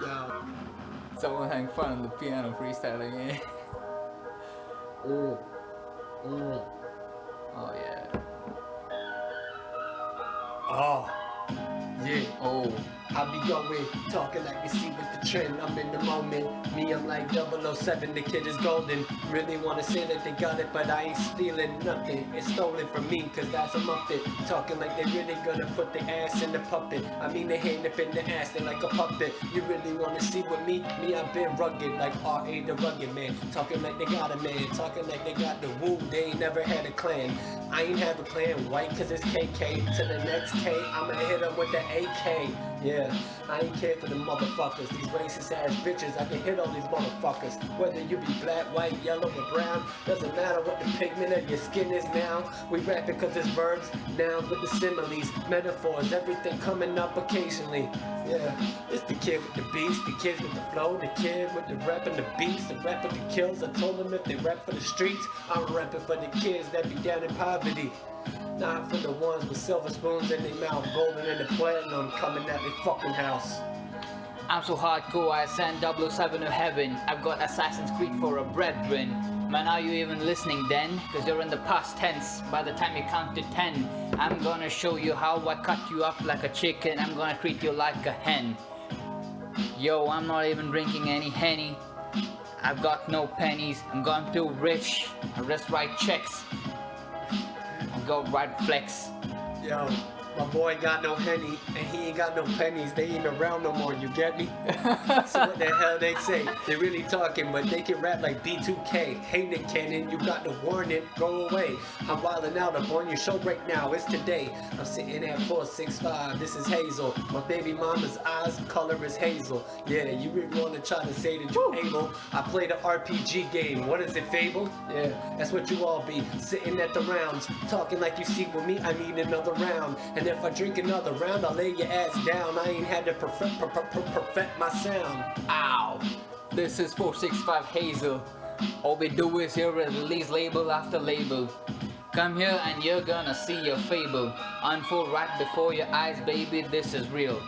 Yo. Someone having fun on the piano freestyling it. Mm. Mm. Oh yeah. Oh. Yeah. Oh. I be going, talking like you see with the trend. I'm in the moment. Me, I'm like 007, the kid is golden. Really wanna say that they got it, but I ain't stealing nothing. It's stolen from me, cause that's a muppet. Talking like they really gonna put the ass in the puppet. I mean, they hand up in the ass, they like a puppet. You really wanna see with me? Me, I've been rugged, like R.A. the rugged man. Talking like they got a man, talking like they got the woo. They ain't never had a clan. I ain't have a clan white, cause it's KK. To the next K, I'ma hit them with the AK. Yeah, I ain't care for the motherfuckers. These racist ass bitches, I can hit all these motherfuckers. Whether you be black, white, yellow, or brown, doesn't matter what the pigment of your skin is now. We rap because it's verbs, nouns with the similes, metaphors, everything coming up occasionally. Yeah, it's the kid with the beats, the kids with the flow, the kid with the rap and the beats, the rap with the kills. I told them if they rap for the streets, I'm rapping for the kids that be down in poverty. Not for the ones with silver spoons in their mouth, golden and the platinum coming at their fucking house. I'm so hardcore, I send 007 to heaven. I've got Assassin's Creed for a brethren. Man, are you even listening then? Cause you're in the past tense. By the time you count to 10, I'm gonna show you how I cut you up like a chicken. I'm gonna treat you like a hen. Yo, I'm not even drinking any Henny. I've got no pennies. I'm gone too rich. I just write checks. Go right flex. Yo, my boy got no henny and he ain't got no pennies. They ain't around no more, you get me? so what the hell they say? They really talking, but they can rap like B2K. Hey Nick Cannon, you got to warn it, go away. I'm wildin' out, I'm on your show right now, it's today. I'm sitting at 465, this is Hazel. My baby mama's eyes, color is hazel. Yeah, you really wanna try to say that you're able. I play the RPG game, what is it, Fable? Yeah, that's what you all be, sitting at the rounds, talking like you see with me, I need another round. And if I drink another round, I'll lay your ass down. I ain't had to perfect, per per per perfect my sound. Ow! This is 465 Hazel. All we do is here release label after label. Come here and you're gonna see your fable. Unfold right before your eyes, baby, this is real.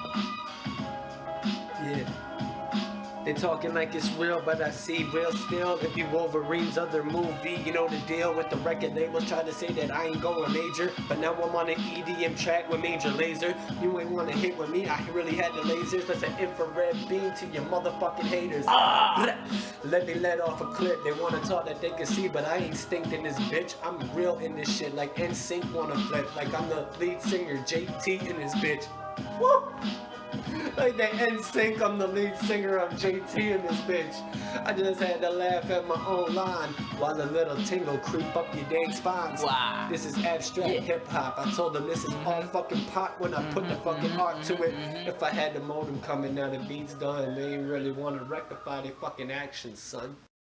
They talking like it's real, but I see real still. If you Wolverine's other movie, you know the deal with the record labels. Try to say that I ain't going major, but now I'm on an EDM track with Major Lazer. You ain't wanna hit with me, I really had the lasers. That's an infrared beam to your motherfucking haters. Ah! Let me let off a clip. They wanna talk that they can see, but I ain't stinked in this bitch. I'm real in this shit, like NSYNC wanna flip, like I'm the lead singer, JT in this bitch. Woo! Like the NSYNC, I'm the lead singer of JT in this bitch. I just had to laugh at my own line while a little tingle creep up your dang spines. Wow. This is abstract Yeah. hip hop. I told them this is mm-hmm. all fucking pot when I put the mm-hmm. fucking art to it. Mm-hmm. If I had the modem coming now, the beat's done. They ain't really want to rectify their fucking actions, son.